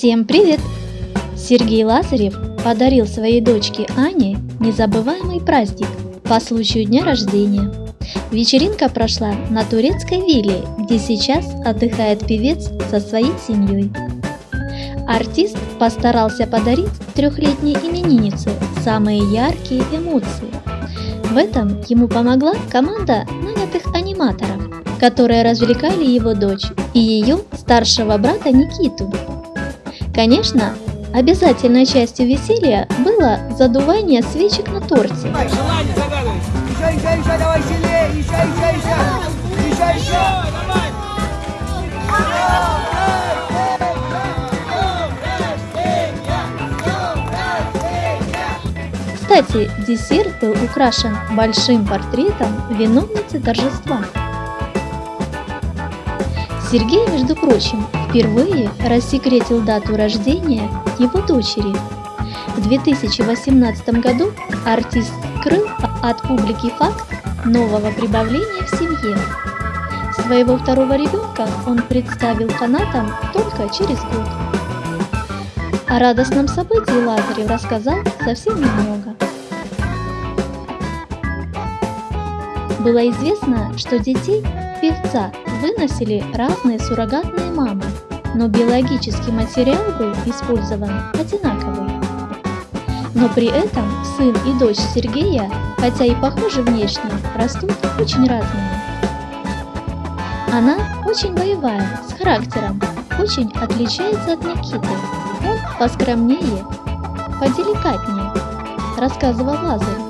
Всем привет! Сергей Лазарев подарил своей дочке Ане незабываемый праздник по случаю дня рождения. Вечеринка прошла на турецкой вилле, где сейчас отдыхает певец со своей семьей. Артист постарался подарить трехлетней имениннице самые яркие эмоции. В этом ему помогла команда нанятых аниматоров, которые развлекали его дочь и ее старшего брата Никиту. Конечно, обязательной частью веселья было задувание свечек на торте. Желание загадывай. Еще, еще, еще, давай сильнее, еще, еще, еще, еще, еще. Давай. Кстати, десерт был украшен большим портретом виновницы торжества. Сергей, между прочим, впервые рассекретил дату рождения его дочери. В 2018 году артист скрыл от публики факт нового прибавления в семье. Своего второго ребенка он представил фанатам только через год. О радостном событии Лазарев рассказал совсем немного. Было известно, что детей певца выносили разные суррогатные мамы, но биологический материал был использован одинаковый. Но при этом сын и дочь Сергея, хотя и похожи внешне, растут очень разными. Она очень боевая, с характером, очень отличается от Никиты. Он поскромнее, поделикатнее, рассказывал Лазарь.